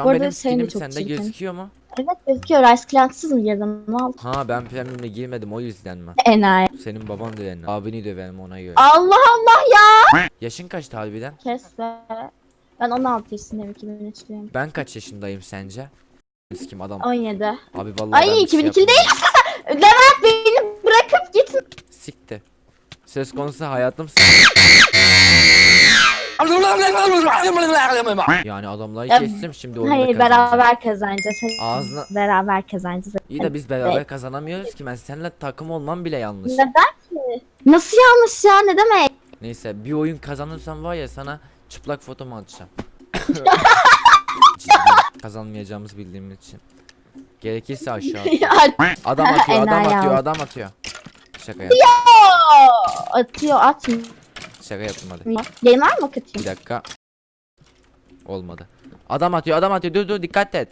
Şu Bu an arada benim senin de skinim çok sende çirkin. gözüküyor mu? Evet gözüküyor. Rice Clans'sız mı girdin? Ne oldu? Ha ben premium'le girmedim o yüzden mi? Enayi. Senin baban da yani. Abini döverim ona göre. Allah Allah ya. Yaşın kaçtı harbiden? Kes be. Ben 16 yaşındayım 2003'lüyüm. Ben kaç yaşındayım sence? Kim adam? 17. Abi vallahi ben Ay bir şey 2002 yapmadım. değil. Levent beni bırakıp gitme. Sikti. Söz konusu hayatım Yani adamları Ya, kestim şimdi oyunda Hayır beraber kazanacağız. Hadi Ağzına Beraber kazanacağız. iyi de biz beraber kazanamıyoruz ki ben seninle takım olmam bile yanlış. Neden ki? Nasıl yanlış ya ne demek? Neyse bir oyun kazanırsam var ya sana çıplak fotomu atacağım. Ciddi, Kazanmayacağımızı bildiğim için. Gerekirse aşağı. Adam atıyor, adam atıyor, adam atıyor. Şaka yap. atıyor atmıyor. Şaka yaptım hadi. Var mı Bir katayım? dakika. Olmadı. Adam atıyor, adam atıyor. Dur dur dikkat et.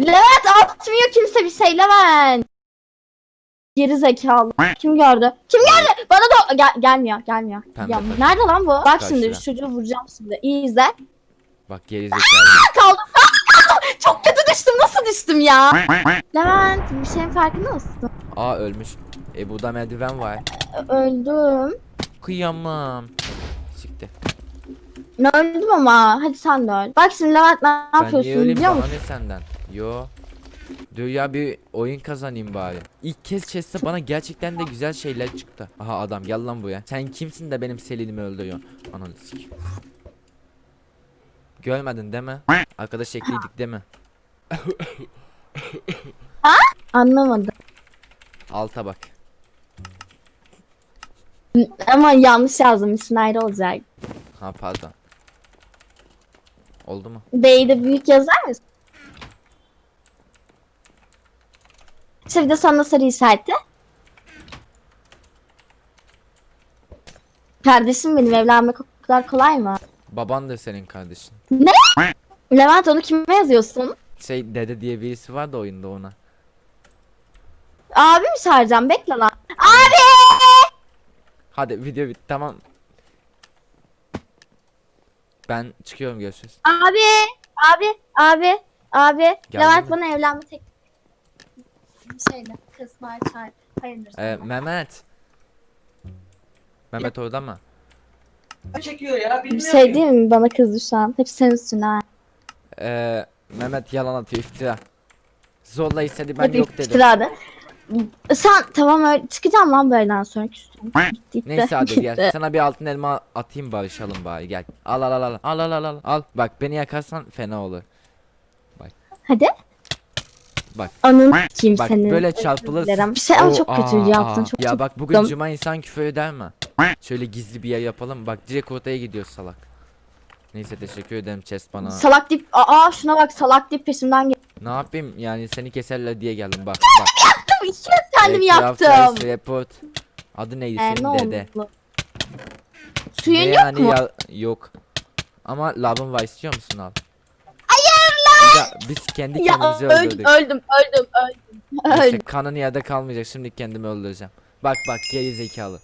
Levent atmıyor kimse bir şey Levent. Geri zekalı. Kim gördü? Kim gördü? Bana da gel gelmiyor, gelmiyor. Pembe Ya, nerede lan bu? Bak şimdi Karşıda. şu çocuğu vuracağım şimdi. İyi izle. Bak geri zekalı. Kaldım. Çok kötü düştüm. Nasıl düştüm ya? Levent bir şeyin farkında mısın? Aa ölmüş. E burada merdiven var. Öldüm. Kıyamam. Sikti. Ben öldüm ama. Hadi sen de öl. Bak şimdi Levent ne Ben niye yapıyorsun öleyim biliyor bana musun? ne senden? Yo. Dur ya bir oyun kazanayım bari. İlk kez chest'te bana gerçekten de güzel şeyler çıktı. Aha adam gel lan buraya. Sen kimsin de benim Selin'imi öldürüyorsun? Ananı sikeyim. Görmedin değil mi? Arkadaş ekliydik değil mi? Anlamadım. Alta bak. Ama yanlış yazdım. Ayrı olacak. Ha pardon. Oldu mu? B'yi de büyük yazar mısın? Şimdi sonra sarı işareti. Kardeşim benim evlenmek o kadar kolay mı? Baban da senin kardeşin. Levent onu kime yazıyorsun? Şey dede diye birisi var da oyunda ona. Abi mi çağıracağım? Bekle lan. Hadi video bitti tamam. Ben çıkıyorum görüşürüz. Abi! Abi! Abi! Abi! Geldi Levent mi? bana evlenme teklif Şeyle kız var çağır. Hayırdır Ee. Mehmet. Mehmet orada mı? çekiyor ya Bir bilmiyorum. şey değil mi? Bana kızdı şu an. Hep senin üstüne. ha. Ee, Mehmet yalan atıyor iftira. Zorla istedi ben Hadi yok dedim. iftira hadi. Sen tamam öyle çıkacağım lan böyleden sonra küstüm. Gitti. Neyse hadi gel. Sana bir altın elma atayım barışalım bari gel. Al al al al. Al al al al. Al. Bak beni yakarsan fena olur. Hadi. Bak. Anın kim Bak senin. böyle çarpılırsın. Bir şey ama çok kötü aa, yaptın. Çok Ya çok bak bugün Dam- cuma insan küfür eder mi? Şöyle gizli bir yer yapalım. Bak direkt ortaya gidiyoruz salak. Neyse teşekkür ederim chest bana. Salak dip. Aa şuna bak salak dip peşimden geldi. ne yapayım yani seni keserler diye geldim bak bak. İki kez kendim Ee, yaptım. Report. Adı neydi Ee, senin ne dede? oldu? Suyun Ne yok yani mu? ya- yok. Ama labın var istiyor musun al? Hayır lan. biz kendi Ya kendimizi öldüm, öldürdük. öldüm, öldüm, öldüm, Neyse, öldüm. kanın yerde kalmayacak. Şimdi kendimi öldüreceğim. Bak bak geri zekalı.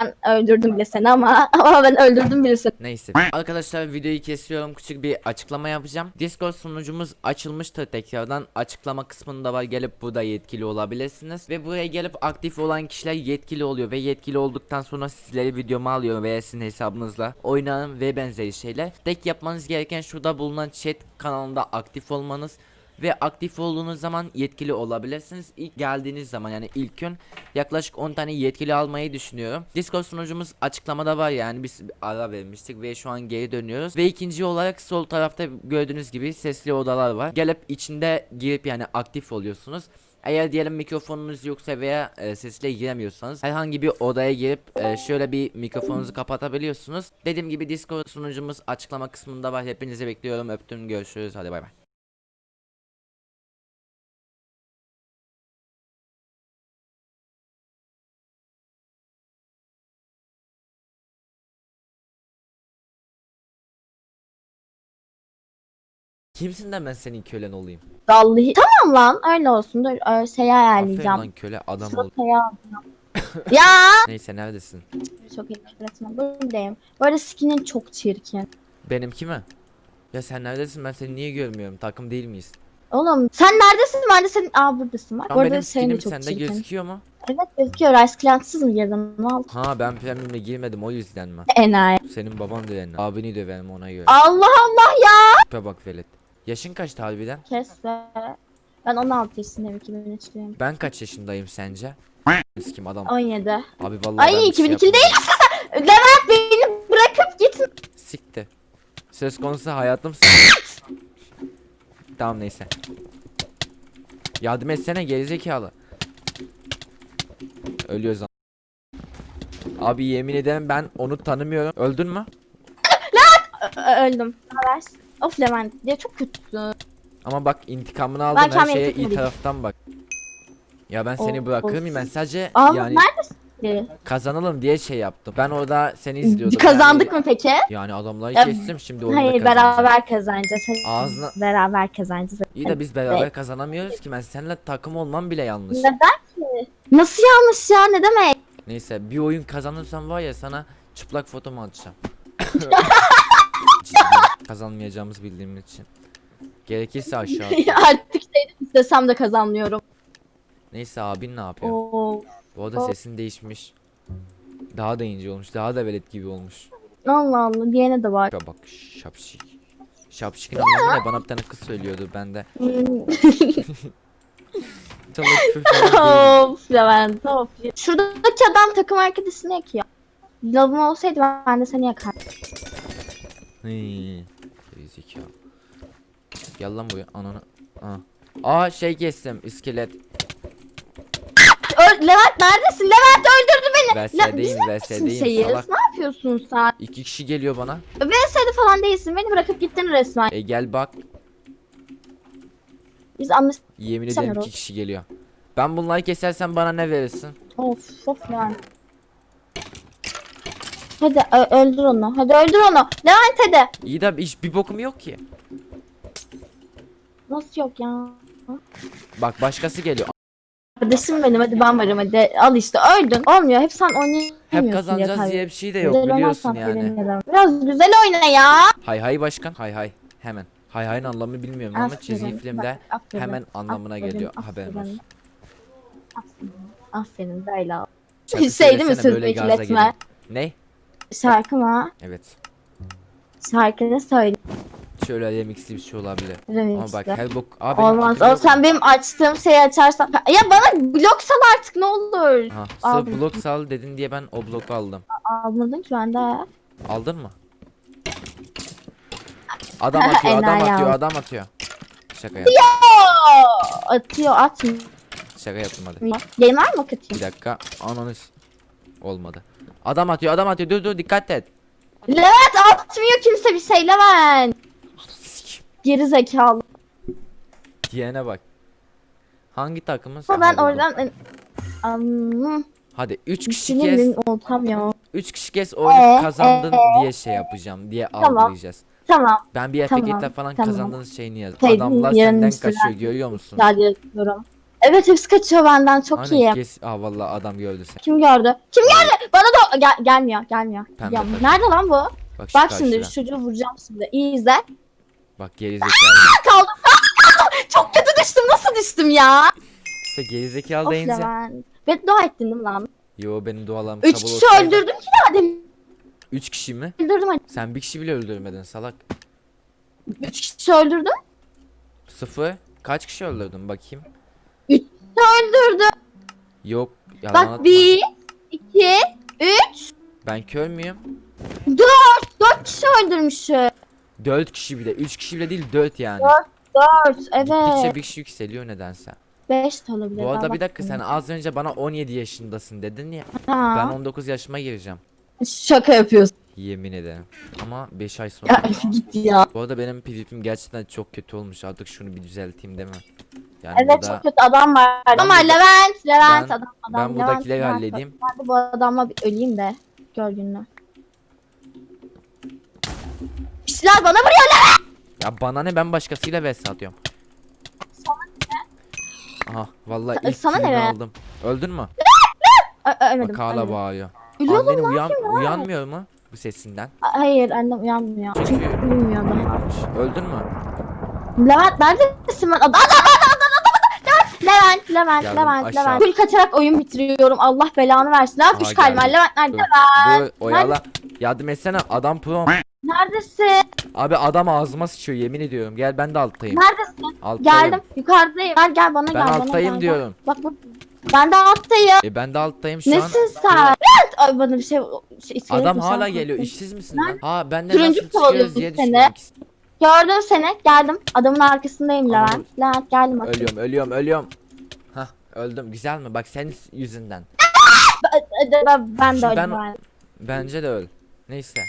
Ben öldürdüm bile seni ama ama ben öldürdüm bile seni. Neyse. Arkadaşlar videoyu kesiyorum. Küçük bir açıklama yapacağım. Discord sunucumuz açılmıştır tekrardan. Açıklama kısmında var. Gelip burada yetkili olabilirsiniz. Ve buraya gelip aktif olan kişiler yetkili oluyor. Ve yetkili olduktan sonra sizleri videoma alıyor veya sizin hesabınızla oynanın ve benzeri şeyler. Tek yapmanız gereken şurada bulunan chat kanalında aktif olmanız. Ve aktif olduğunuz zaman yetkili olabilirsiniz. İlk geldiğiniz zaman yani ilk gün yaklaşık 10 tane yetkili almayı düşünüyorum. Discord sunucumuz açıklamada var yani biz ara vermiştik ve şu an geri dönüyoruz. Ve ikinci olarak sol tarafta gördüğünüz gibi sesli odalar var. Gelip içinde girip yani aktif oluyorsunuz. Eğer diyelim mikrofonunuz yoksa veya e, sesle giremiyorsanız herhangi bir odaya girip e, şöyle bir mikrofonunuzu kapatabiliyorsunuz. Dediğim gibi Discord sunucumuz açıklama kısmında var. Hepinizi bekliyorum. Öptüm. Görüşürüz. Hadi bay bay. Kimsin de ben senin kölen olayım? Vallahi tamam lan öyle olsun dur öyle şey Aferin ayarlayacağım. lan köle adam ol. Alacağım. ya Neyse neredesin? çok iyi etme buradayım. Bu arada skinin çok çirkin. Benimki mi? Ya sen neredesin ben seni niye görmüyorum takım değil miyiz? Oğlum sen neredesin? Ben de senin... Aa buradasın bak. Bu arada benim senin de skinim çok sende çirkin. gözüküyor mu? Evet gözüküyor. Rice Clantsız mı girdin? Ne oldu? Ha ben premium'e girmedim o yüzden mi? Enayi. Senin baban döverim. Abini döverim ona göre. Allah Allah ya. Tipe bak velet. Yaşın kaçtı harbiden? Kes be. Ben 16 yaşındayım 2003'lüyüm. Ben kaç yaşındayım sence? Kim adam? 17. Abi vallahi Ay ben bir şey 2002 değil. Levent beni bırakıp git. Sikti. Söz konusu hayatım Tamam neyse. Yardım etsene gerizekalı. Ölüyoruz lan. Abi yemin ederim ben onu tanımıyorum. Öldün mü? Ö- öldüm. Haber. Of Levent diye çok kötüsün. Ama bak intikamını aldım her şeye iyi taraftan bak. Ya ben seni Of, bırakır mıyım ben sadece Aa yani neredesin? kazanalım diye şey yaptım. Ben orada seni izliyordum. Kazandık yani, mı peki? Yani adamları Ya, kestim şimdi oyunda Hayır beraber kazanacağız. Hayır, Ağzına Beraber kazanacağız. iyi de biz beraber Evet. kazanamıyoruz ki ben seninle takım olmam bile yanlış. Neden ki? Nasıl yanlış ya ne demek? Neyse bir oyun kazanırsam var ya sana çıplak fotomu atacağım. Kazanmayacağımız bildiğim için. Gerekirse aşağı. Artık şey istesem de kazanmıyorum. Neyse abin ne yapıyor? Oo. Bu arada sesin değişmiş. Daha da ince olmuş. Daha da velet gibi olmuş. Allah Allah diyene de var. Ya bak şapşik. Şapşik'in anlamı ne? Bana bir tane kız söylüyordu ben de. Hmm. Of Levent of. Şuradaki adam takım arkadaşını yakıyor. Lavım olsaydı ben de seni yakardım. Hıı. Gerizekalı. Gel lan buraya ananı. Aa. Aa şey kestim iskelet. Levent neredesin? Levent öldürdü beni. La, biz VS'deyim ne salak. Yapıyorsun sen? İki kişi geliyor bana. VS'de falan değilsin. Beni bırakıp gittin resmen. E gel bak. Biz anlaş... Yemin ederim iki kişi geliyor. Ben bunları kesersen bana ne verirsin? Of of Levent. Hadi öldür onu. Hadi öldür onu. Levent hadi. İyi de hiç bir bokum yok ki. Nasıl yok ya? Bak başkası geliyor. Kardeşim benim hadi ben varım hadi. Al işte öldün. Olmuyor. Hep sen oynayamıyorsun Hep kazanacağız kaybediyorsun. diye bir şey de yok Güzel biliyorsun yani. Biraz güzel oyna ya. Hay hay başkan. Hay hay. Hemen. Hay hayın anlamını bilmiyorum ama çizgi Aferin, filmde bak, aferin, hemen anlamına aferin, geliyor. aferin. Haberin olsun. Aferin. Aferin. Şarkı Şey değil mi söylesene, söz böyle gaza bekletme? Ne? Şarkı mı? Evet. Şarkını söyle. Şöyle remixli bir şey olabilir. Ama bak her bok... Benim Olmaz. O sen benim açtığım şeyi açarsan. Ya bana blok sal artık ne olur. Ha, sırf blok sal dedin diye ben o bloku aldım. Almadın ki ben de. Aldın mı? Adam atıyor, adam atıyor, adam atıyor. Şaka yap. Oo, atıyor atmıyor. Şaka yaptım hadi. Yayın var mı Bir katayım? dakika. Ananı Olmadı. Adam atıyor, adam atıyor. Dur dur dikkat et. Levent atmıyor kimse bir şey Levent. Geri zekalı. Diyene bak. Hangi takımın? Ama ben oradan... Hadi 3 kişi kes. oltam ya. 3 kişi kes oyunu Ee, kazandın ee. diye şey yapacağım diye Tamam. algılayacağız. Tamam. Ben bir Tamam, etiketle falan tamam. kazandığınız şeyini yaz. Adamlar senden kaçıyor görüyor musun? Güzel yapıyorum. Evet hepsi kaçıyor benden çok Aynen, iyi. kes. Aa vallahi adam gördü seni. Kim gördü? Kim gördü? Bana da gel gelmiyor gelmiyor. Pembe Ya, nerede lan bu? Bak, şu Bak şimdi şu çocuğu vuracağım şimdi. İyi izle. Bak gerizekalı. Kaldım. Çok kötü düştüm. Nasıl düştüm ya? işte gerizekalı Of deyince. Levent. Beddua ettin değil mi lan? Yo benim dualarım Üç kabul kişi olsaydı- öldürdüm ki daha demin. 3 kişi mi? Öldürdüm hadi. Sen bir kişi bile öldürmedin salak. Üç kişi öldürdüm. Sıfır. Kaç kişi öldürdün bakayım. Öldürdüm. Yok. Yalan Bak atma. bir, iki, üç, Ben kör müyüm? dört. Dört kişi öldürmüşüm. 4 kişi bile. 3 kişi bile değil 4 yani. Dört. Dört. Gittikçe Evet. bir kişi yükseliyor nedense. Beş de olabilir. Bu arada bir dakika sen az önce bana 17 yaşındasın dedin ya. Ha. Ben 19 yaşıma gireceğim. Şaka yapıyorsun. Yemin ederim. Ama 5 ay sonra. Ya git ya. Bu arada benim PvP'm gerçekten çok kötü olmuş. Artık şunu bir düzelteyim değil mi? Yani Evet burada çok kötü adam var. Adam var Levent. Levent Ben- adam adam. ben Levent, buradakileri Levent. halledeyim. Ben de bu adamla bir öleyim de. Gör gününü. İşler bana vuruyor lan. Ya bana ne ben başkasıyla vs atıyorum. Aha vallahi Sa- ilk sana ne aldım. Öldün mü? Ölmedim. Bak hala bağırıyor. Ölüyordum Annen lan. uyan, uyanmıyor mu? bu sesinden. Hayır annem uyanmıyor. Çünkü- Çünkü bilmiyor daha. Uyumamış. Öldün mü? Levent neredesin ben? Adam adam adam adam adam. Levent Levent Geldim, Levent aşağı. Levent. Kul kaçarak oyun bitiriyorum. Allah belanı versin. Ne yapmış geldim. Levent nerede? Dur, dur oyala. Yardım etsene adam pro. Neredesin? Abi adam ağzıma sıçıyor yemin ediyorum. Gel ben de alttayım. Neredesin? Alttayım. Geldim. Yukarıdayım. Gel gel bana Ben gel. bana alttayım gel. diyorum. Bak bak. Ben de alttayım. E ben de alttayım şu an. Nesin sen? Ay bana bir şey, şey Adam hala geliyor. İşsiz misin lan? Ha ben de Turuncu nasıl çıkıyoruz diye düşündüm. Gördüm seni. Geldim. Adamın arkasındayım. Levent. Levent geldim. bak. Ölüyorum ölüyorum ölüyorum. Hah öldüm güzel mi? Bak senin yüzünden. Ben, ben, de öldüm. ben- Ben... Bence de öl. Neyse.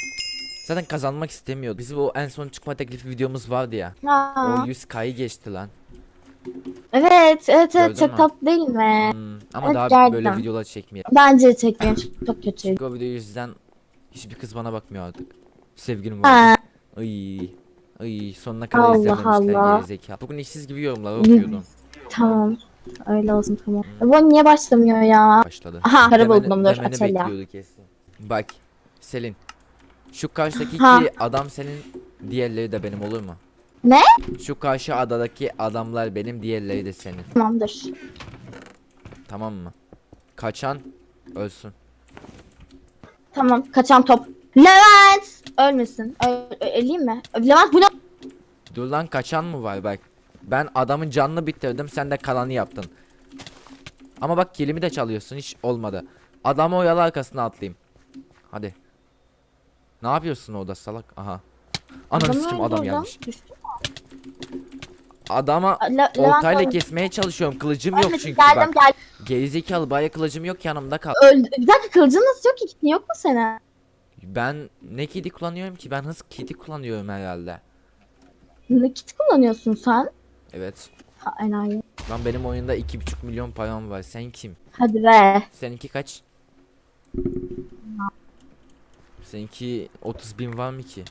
Zaten kazanmak istemiyordu. Bizim o en son çıkma teklifi videomuz vardı ya. Ha. O 100k'yı geçti lan. Evet, evet, evet Gördün çok mü? tatlı değil mi? Hmm, ama Evet, daha böyle gerçekten. videolar çekmeyelim. Bence çekmiyor. Çok, çok kötü. Çünkü o video yüzden hiçbir kız bana bakmıyor artık. Sevgilim var. Ha, Ay. Ay sonuna kadar Allah izlememişler Allah. gerizekalı. Bugün işsiz gibi yorumlar okuyordum. tamam. Öyle olsun tamam. Bu niye başlamıyor ya? Başladı. Aha, Demeni- buldum, dur, demeni açalım. bekliyordu kesin. Bak Selin. Şu karşıdaki Ha. iki adam senin diğerleri de benim olur mu? Ne? Şu karşı adadaki adamlar benim diğerleri de senin. Tamamdır. Tamam mı? Kaçan ölsün. Tamam, kaçan top. Levent! Ölmesin. Ö- öleyim mi? Levent bu ne? Dur lan kaçan mı var bak. Ben adamın canını bitirdim sen de kalanı yaptın. Ama bak kilimi de çalıyorsun hiç olmadı. Adamı oyalı arkasına atlayayım. Hadi. Ne yapıyorsun orada salak? Aha. Ananı sikim adam gelmiş. Düştü. Adama Le- oltayla kesmeye çalışıyorum. Kılıcım yok çünkü geldim bak. geldim. Gerizekalı baya kılıcım yok yanımda kal. Öldü. Bir dakika kılıcın nasıl yok ki? Kitin Yok mu senin? Ben ne kedi kullanıyorum ki? Ben hız kedi kullanıyorum herhalde. Ne kit kullanıyorsun sen? Evet. Ha enayi. Lan benim oyunda 2,5 milyon param var. Sen kim? Hadi be. Seninki kaç? Seninki 30 bin var mı ki?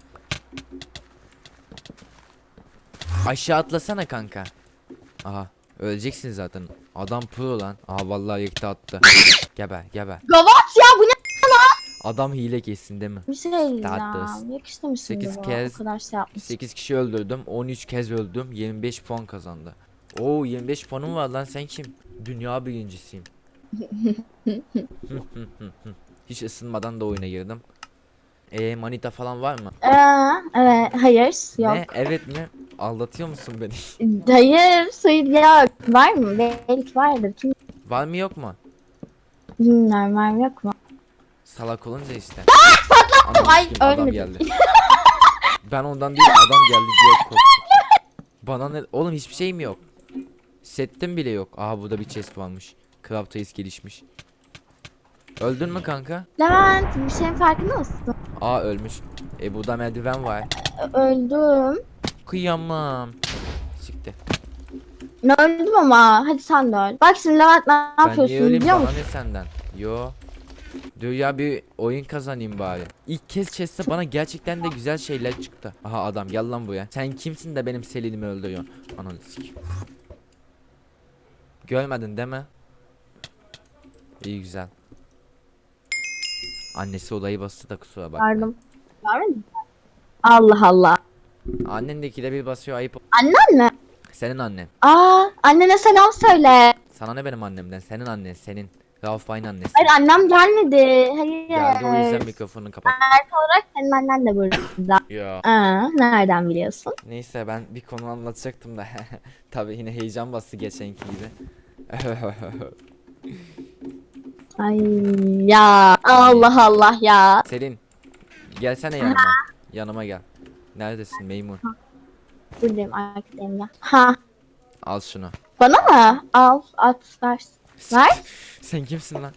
Aşağı atlasana kanka. Aha öleceksin zaten. Adam pro lan. Aha vallahi yıktı attı. geber geber. Gavat ya bu ne? Adam hile kesin değil mi? Bir şey. Tatlız. Yakıştı mı şimdi Sekiz bu? kez- O kadar şey yapmış. 8 kişi öldürdüm. 13 kez öldüm. 25 puan kazandı. Oo 25 puanım var lan sen kim? Dünya birincisiyim. Hiç ısınmadan da oyuna girdim. Eee manita falan var mı? Ee, evet. Hayır. Yok. Ne? Evet mi? Aldatıyor musun beni? Hayır. Hayır yok. Var mı? Belki vardır. Kim var mı yok mu? bilmiyorum. Var mı yok mu? Salak olunca işte. Ananı Ay, sikeyim, adam geldi. ben ondan değil adam geldi diye korktum. Bana ne? Oğlum hiçbir şeyim yok. Settim bile yok. Aha burada bir chest varmış. Craft Ace gelişmiş. Öldün mü kanka? Levent bir şeyin farkında mısın? Aa ölmüş. E burada merdiven var. Ö- Öldüm. Kıyamam. Siktir. Ne öldüm ama. Hadi sen de öl. Bak şimdi Levent ne Ben niye yapıyorsun öleyim biliyor bana musun? ne senden? Yo. Dur ya bir oyun kazanayım bari. İlk kez chest'te bana gerçekten de güzel şeyler çıktı. Aha adam gel lan buraya. Sen kimsin de benim Selin'imi öldürüyorsun? Ananı sikeyim. Görmedin değil mi? İyi güzel. Annesi olayı bastı da kusura bakma. Görmedin mi? Allah Allah. Annendeki de bir basıyor ayıp. Annen mi? Senin annen. Aa annene selam söyle. Sana ne benim annemden? Senin annen, senin. Rauf Bay'ın annesi. Hayır annem gelmedi. Hayır. Geldi o yüzden mikrofonu kapat. Erkek olarak senin annen de burada. Ya. Aa, nereden biliyorsun? Neyse ben bir konu anlatacaktım da. Tabii yine heyecan bastı geçenki gibi. Ay ya Allah Allah ya. Selin gelsene yanıma. yanıma gel. Neredesin Meymun? Buradayım arkadayım ya. Ha Al şunu. bana mı? Al at ver. Ver. Sen kimsin lan?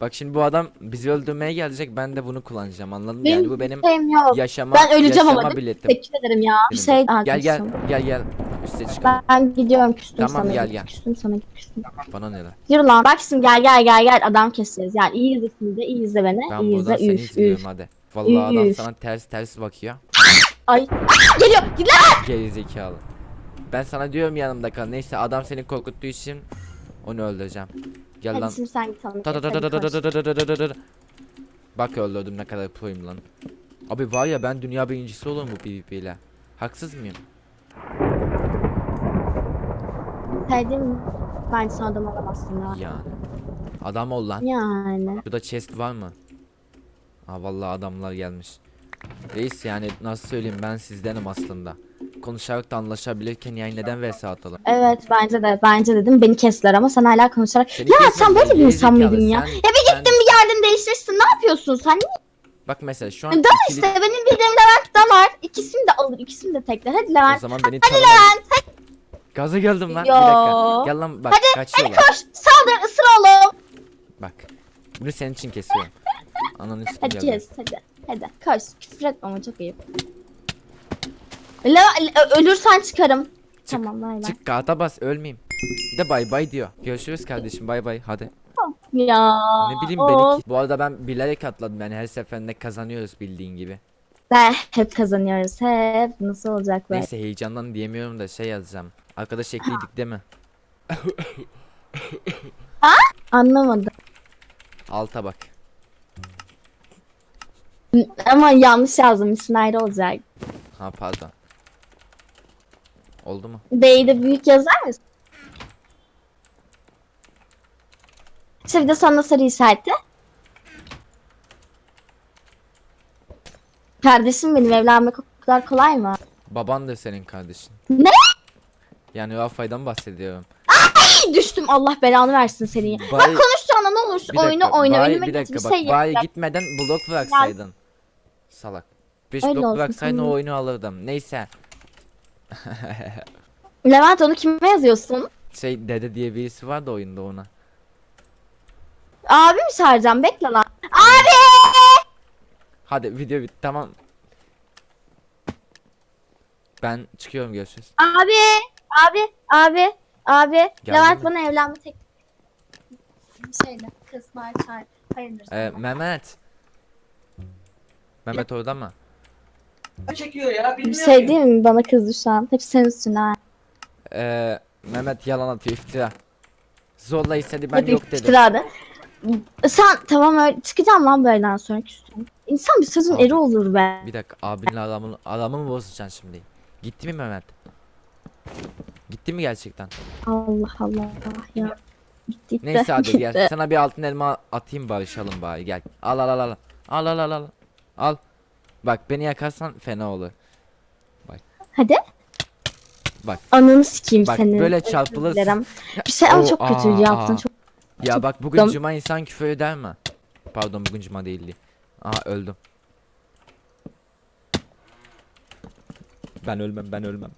Bak şimdi bu adam bizi öldürmeye gelecek ben de bunu kullanacağım anladın mı? Benim Yani bu benim Şeyim yok. yaşama Ben öleceğim ama yaşama değil mi? biletim. Teşekkür ederim ya. Bir şey Gel gel gel gel üste çıkalım. Ben gidiyorum küstüm Tamam, sana. gel, gel. Küstüm sana küstüm. Bana ne lan? Yürü lan. Bak şimdi gel gel gel gel adam keseceğiz. Yani iyi izle şimdi iyi izle beni. Ben iyi buradan izle seni üf izliyorum üf. hadi. Vallahi adam Üf. sana ters ters bakıyor. Ay. Aa, geliyor. Git lan. Geri zekalı. Ben sana diyorum yanımda kal. Neyse adam seni korkuttuğu için onu öldüreceğim. Gel Hadi lan. Şimdi sen git onu. Bak öldürdüm ne kadar proyum lan. Abi var ya ben dünya birincisi olurum bu PvP ile. Haksız mıyım? Saydım ben sana adam olamazsın ya. Yani. Adam ol lan. Yani. Burada chest var mı? Ha vallahi adamlar gelmiş. Reis yani nasıl söyleyeyim ben sizdenim aslında. Konuşarak da anlaşabilirken yani neden vs atalım? Evet bence de bence dedim beni kestiler ama sen hala konuşarak Seni ya sen böyle bir insan mıydın ya? Sen- Ya bir sen- gittin bir geldin değiştirsin ne yapıyorsun sen? Bak mesela şu an Da ikili- işte benim bildiğim Levent da var. İkisini de alır ikisini de tekler. Hadi o Levent. zaman beni tanımadın. Gaza geldim lan. Bir dakika. Yo. Gel lan bak kaçıyorlar. Koş saldır ısır oğlum. Bak. Bunu senin için kesiyorum. Ananı Hadi geldi. kes hadi. Hadi koş küfür etme ama çok iyi. Ö- ölürsen çıkarım. Çık, Tamam bay bay. Çık kağıta bas ölmeyeyim. Bir de bay bay diyor. Görüşürüz kardeşim bay bay hadi. Ya. Ne bileyim of. beni Bu arada ben bilerek atladım yani her seferinde kazanıyoruz bildiğin gibi. Be, hep kazanıyoruz hep. Nasıl olacak be? Neyse heyecandan diyemiyorum da şey yazacağım. Arkadaş ekliydik değil mi? Anlamadım. Alta bak. Ama yanlış yazdım. Ayrı olacak. Ha pardon. Oldu mu? B'yi de büyük yazar mısın? Şimdi de sana sarı işareti. Kardeşim benim evlenmek o kadar kolay mı? Baban da senin kardeşin. Ne? Yani Rafa'dan bahsediyorum. Ay, düştüm Allah belanı versin seni. Bay- Bak konuş olursun Bir dakika, oyunu oyna. bay- Önüme bir dakika bir bak. şey Bay yap. gitmeden blok bıraksaydın. Salak. 5 Öyle blok bıraksaydın o oyunu alırdım. Neyse. Levent onu kime yazıyorsun? Şey dede diye birisi var da oyunda ona. Abi mi çağıracağım? Bekle lan. Abi! Hadi video bitti tamam. Ben çıkıyorum görüşürüz. Abi! Abi! Abi! Abi! Levent mi? bana evlenme tek... Şeyle Ee. Mehmet. Mehmet orada mı? çekiyor ya Bir bilmiyorum şey ki. değil mi? Bana kızdı şu an. Hep senin üstüne. ha. Ee, Mehmet yalan atıyor iftira. Zorla istedi ben Hep yok dedim. iftiradı. Sen tamam öyle çıkacağım lan böyleden sonra küstüm. İnsan bir sözün Abi. eri olur be. Bir dakika abinle aramı, aramı mı bozacaksın şimdi? Gitti mi Mehmet? Gitti mi gerçekten? Allah Allah ya. Gitti gitti. Neyse hadi gel. Sana bir altın elma atayım barışalım bari gel. Al al al al. Al al al al. Al. Bak beni yakarsan fena olur. Hadi. Bak. Ananı sikeyim Bak, senin. böyle Özür çarpılırsın. Bir şey ama çok kötü yaptın. Çok Ya Çok bak bugün dam- cuma insan küfür eder mi? Pardon bugün cuma değildi. Aa öldüm. Ben ölmem ben ölmem.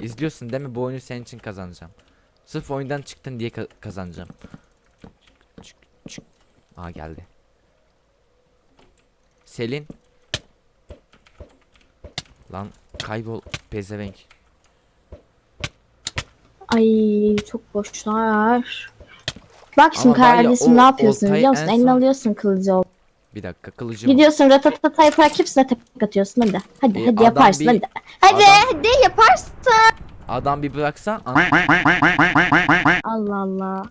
İzliyorsun değil mi? Bu oyunu senin için kazanacağım. Sırf oyundan çıktın diye ka- kazanacağım. Çık, çık. Aa geldi. Selin. Lan kaybol pezevenk. Ay çok boşlar. Bak şimdi var ya, kardeşim o ne yapıyorsun oltayı biliyor musun? en son- alıyorsun kılıcı ol. Bir dakika kılıcım. Gidiyorsun ratatata yaparak hepsine tek atıyorsun hadi. Hadi E, hadi adam yaparsın bir- hadi. Hadi adam- hadi yaparsın. Adam bir bıraksa Allah Allah.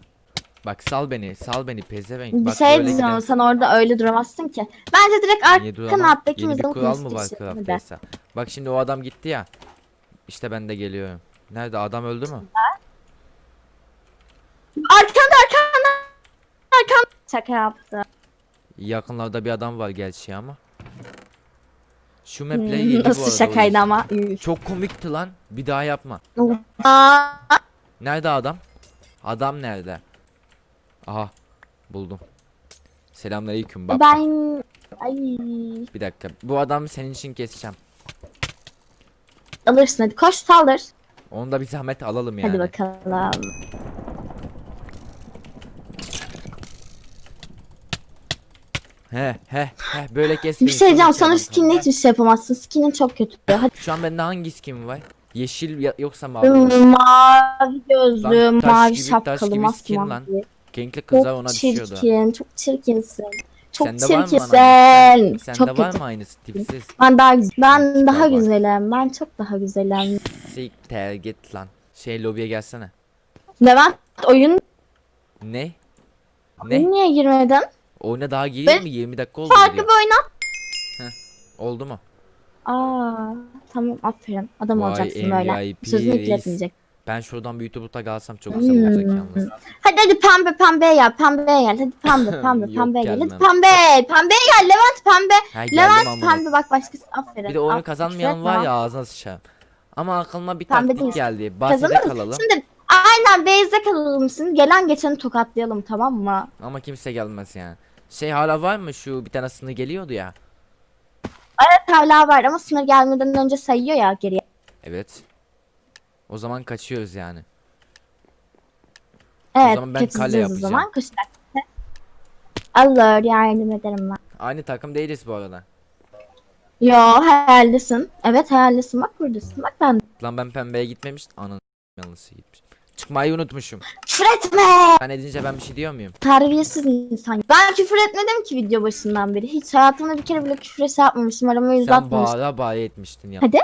Bak sal beni, sal beni pezevenk. Bir Bak şey diyeceğim gider. sen orada öyle duramazsın ki. Bence direkt arka kanattaki mızık kural mı var. Craft'taysa? Bak şimdi o adam gitti ya. İşte ben de geliyorum. Nerede adam öldü mü? Arkanda arkanda. Arkanda. Şaka yaptı. Yakınlarda bir adam var gerçi ama. Şu maple yeni Hmm, bu Nasıl şakaydı ama. Çok komikti lan. Bir daha yapma. Nerede adam? Adam nerede? Aha buldum. Selamünaleyküm bak. ben ay Bir dakika. Bu adamı senin için keseceğim. alırsın hadi koş saldır. Onu da bir zahmet alalım yani. Hadi bakalım. He he he böyle kes. Bir şey diyeceğim komik sana skinle hiçbir şey yapamazsın. Skinin çok kötü. Hadi Şu an bende hangi skin var? Yeşil ya- yoksa mavi? mavi gözlü, Lan mavi gibi- şapkalı, masmavi. Renkli kızlar ona Çok düşüyordu. çirkin, çok çirkinsin. Çok Sende var çirkinsin. Sende Çok var mı aynısı tipsiz? Ben daha. Ben Tipe daha güzelim. Ben çok daha güzelim. Siktir git lan. Şey lobiye gelsene. Levent oyun Ne? Ne? niye girmedin? Oyuna daha giriyor Ben- mu? 20 dakika oldu Farklı giriyor. bir oyna. Oldu mu? Aa tamam aferin. Adam Vay, olacaksın böyle. MVP Sözünü reis. Ben şuradan bir YouTube'a kalsam çok güzel olacak Hmm. yalnız. Hadi hadi pembe pembeye gel. Pembeye gel. Hadi pembe pembe Yok, pembeye gel. Hadi gelmem. pembe. Pembeye gel. Levent pembe. Ha geldim Levent amına. pembe bak başkası aferin. Bir de oyunu Aferin, kazanmayan var ya ağzına sıçarım. Ama aklıma bir Pembe taktik değilsin. geldi. Bahsede Kazanırız. kalalım. Şimdi aynen base'de kalalım şimdi. Gelen geçeni tokatlayalım tamam mı? Ama kimse gelmez yani. Şey hala var mı şu bir tane sınır geliyordu ya. Evet hala var ama sınır gelmeden önce sayıyor ya geriye. Evet. O zaman kaçıyoruz yani. Evet zaman ben kale kaçacağız o yapacağım. zaman. Koşarak. Alır yardım ederim ben. Aynı takım değiliz bu arada. Yo hayaldesin. Evet hayaldesin bak buradasın. Bak ben. Lan ben pembeye gitmemiş. Anın yanlısı gitmiş. Çıkmayı unutmuşum. Küfür etme. Ben edince ben bir şey diyor muyum? Terbiyesiz insan. Ben küfür etmedim ki video başından beri. Hiç hayatımda bir kere bile küfür yapmamışım. Aramı yüz Sen atmamışım. bağıra bağıra etmiştin ya. Hadi.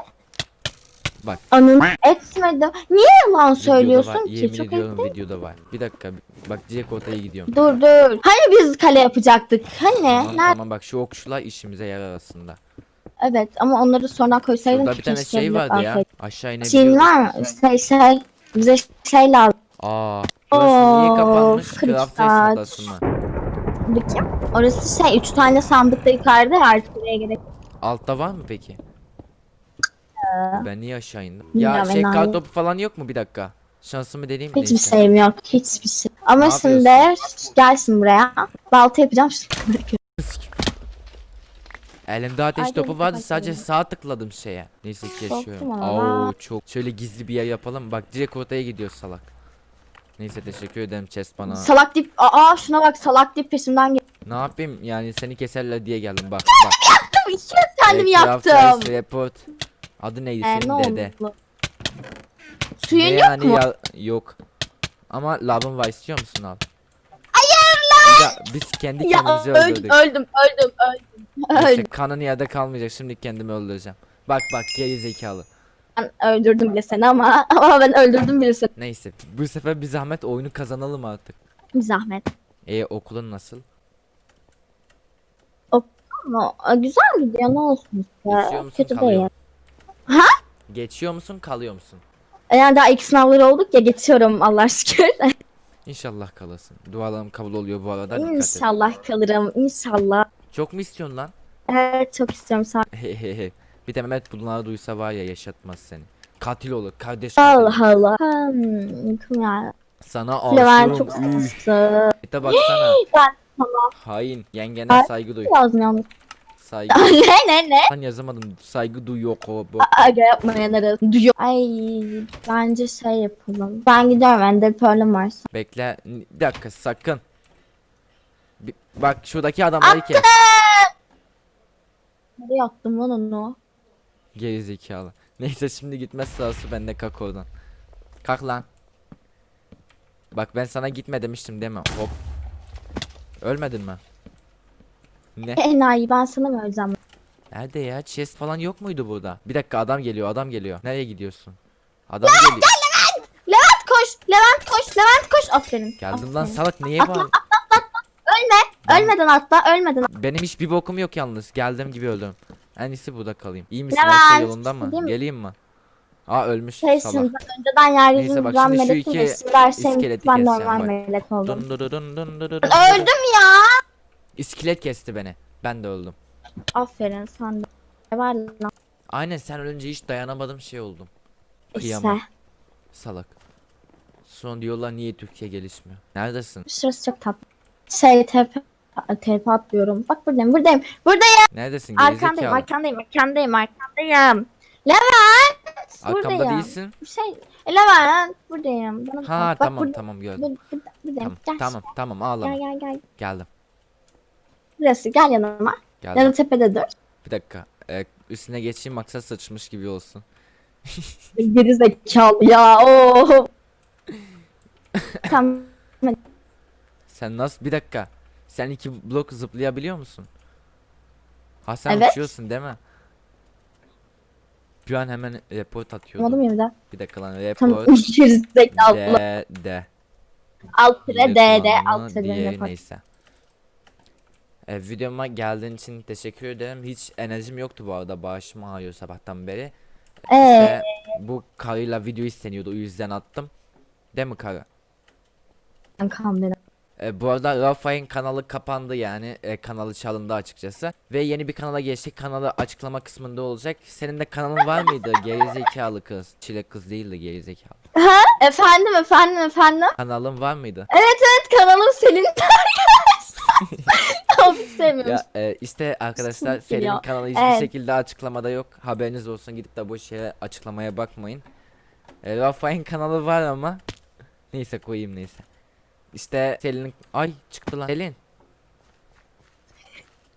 Bak. Anın etmedim. Niye yalan söylüyorsun var. ki? Yemin Çok ediyorum ayıp değil. videoda var. Bir dakika. Bak direkt ortaya gidiyorum. Dur dur. Hani biz kale yapacaktık? Hani? Tamam, Nerede? tamam bak şu okçular işimize yarar aslında. Evet ama onları sonra koysaydım Şurada ki bir tane şey vardı ya. Aşağı inebiliyoruz. var mı? Şey şey. Bize şey lazım. Aa. Burası niye Of, kapanmış? Craft saat. odası mı? Bakayım. Orası şey. Üç tane sandıkta yukarıda ya, artık oraya gerek. Altta var mı peki? Ben niye aşağı indim? Ee, Ya şey kar topu falan yok mu bir dakika? Şansımı deneyeyim mi? Hiçbir şeyim yok. Hiçbir şey. Ama Ne şimdi gelsin buraya. Balta yapacağım. şimdi. Elimde ateş Ay, topu vardı sadece sağ tıkladım şeye. Neyse ki yaşıyorum. Oo çok. Şöyle gizli bir yer yapalım. Bak direkt ortaya gidiyor salak. Neyse teşekkür ederim chest bana. Salak dip. Aa şuna bak salak dip peşimden gel. ne yapayım yani seni keserler diye geldim bak bak. İki kez kendim Craft yaptım. Report. Adı neydi Ee, senin ne dede? oldu? Suyun Ne yok yani mu? ya- yok. Ama labın var istiyor musun al? Lan. biz kendi Ya kendimizi öldüm, öldürdük. öldüm, öldüm, öldüm. Neyse Öldüm. kanın yerde kalmayacak şimdi kendimi öldüreceğim. Bak bak geri zekalı. Ben öldürdüm bile seni ama ama ben öldürdüm bile seni. Neyse bu sefer bir zahmet oyunu kazanalım artık. Bir zahmet. E okulun nasıl? Ama e, güzel gidiyor ne olsun Geçiyor işte. musun, Kötü kalıyor değil. musun? Geçiyor musun kalıyor musun? Yani daha ilk sınavları olduk ya geçiyorum Allah şükür. İnşallah kalırsın. Dualarım kabul oluyor bu arada dikkat et. inşallah kalırım inşallah. Çok mu istiyorsun lan? Evet çok istiyorum sağ bir de Mehmet bunları duysa var ya yaşatmaz seni. Katil olur kardeş. Allah Allah. Hmm, ya. Sana Levent çok aşığım. Üf. de baksana. Ben Hain. Yengene Ay. saygı duy. lazım yalnız. Saygı. ne ne ne? Ben yazamadım. Saygı duy yok o. Bu. Aga yapmayanları duyuyor. Ay bence şey yapalım. Ben gidiyorum Ender Pearl'üm varsa. Bekle. Bir dakika sakın. Bir- bak şuradaki adamları kes. Nereye attım lan onu? Geri zekalı. Neyse şimdi gitmez sırası bende kalk oradan. Kalk lan. Bak ben sana gitme demiştim değil mi? Hop. Ölmedin mi? Ne? Enayi ben sana mı öleceğim? Nerede ya? Chest falan yok muydu burada? Bir dakika adam geliyor adam geliyor. Nereye gidiyorsun? Adam geliyor. Levent koş! Levent koş! Levent koş! Aferin. Geldim lan aferin. salak neye Atla, bağır? Ölme! Ölmeden atla, ölmeden Benim hiçbir bokum yok yalnız. Geldim gibi öldüm. En iyisi burada kalayım. İyi misin? Levent, Her şey yolunda mı? değil mi? Geleyim mi? Aa ölmüş Şeysin, salak. ben önceden Neyse yeryüzünü ben şimdi her şeyim iskeleti ben normal melek oldum. Dun dun dun dun dun dun dun. Öldüm ya! İskelet kesti beni. Ben de öldüm. Aferin sen de. Ne var lan Aynen sen ölünce hiç dayanamadım şey oldum. işte. Kıyamam. Salak. Son diyorlar niye Türkiye gelişmiyor? Neredesin? Şurası çok tatlı. Şey tepe tepe atlıyorum. Bak buradayım, buradayım, buradayım. Neredesin? Arkandayım, Gerizekalı. arkandayım, arkandayım, arkandayım. Levent! Arkamda buradayım. değilsin. Bir şey. Levent buradayım. Bana Ha bak, tamam burada- tamam gördüm. Burada, burada, buradayım. Tamam Gel. tamam tamam ağlama. Gel gel gel. Geldim. Burası gel yanıma. Ya Geldim. da tepede dur. Bir dakika. Ee, üstüne geçeyim maksat saçmış gibi olsun. Geri zekalı ya. Oo. tamam. Sen nasıl bir dakika. Sen iki blok zıplayabiliyor musun? Ha sen Evet. uçuyorsun değil mi? Bir an hemen report atıyordum. Anladım ya bir dakika lan Tamam. report. Geri zekalı. de de. Alt tire Yine D D kullanımı alt tire diğeri D. neyse. E, videoma geldiğin için teşekkür ederim. Hiç enerjim yoktu bu arada bağışım ağrıyor sabahtan beri. Ee, İşte bu karıyla video isteniyordu o yüzden attım. Değil mi karı? kankam benim. E, bu arada Rafael'in kanalı kapandı yani e, kanalı çalındı açıkçası ve yeni bir kanala geçtik kanalı açıklama kısmında olacak senin de kanalın var mıydı gerizekalı kız çilek kız değildi gerizekalı Efendim efendim efendim. kanalın var mıydı Evet kanalım Selin Of sevmiyorum. ya e, işte arkadaşlar Sinir Selin'in ya. kanalı hiçbir Evet. şekilde açıklamada yok haberiniz olsun gidip de boş yere açıklamaya bakmayın e, Rafael'in kanalı var ama neyse koyayım neyse işte Selin'in ay çıktı lan Selin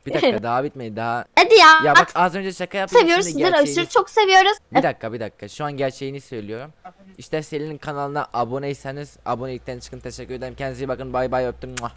bir dakika daha bitmedi daha Hadi ya. Ya bak az önce şaka yaptım. seviyoruz şimdi sizleri gerçeğini- aşırı çok seviyoruz. Bir dakika bir dakika. Şu an gerçeğini söylüyorum. İşte Selin'in kanalına aboneyseniz abonelikten çıkın. Teşekkür ederim. Kendinize iyi bakın. Bay bay öptüm. Muah.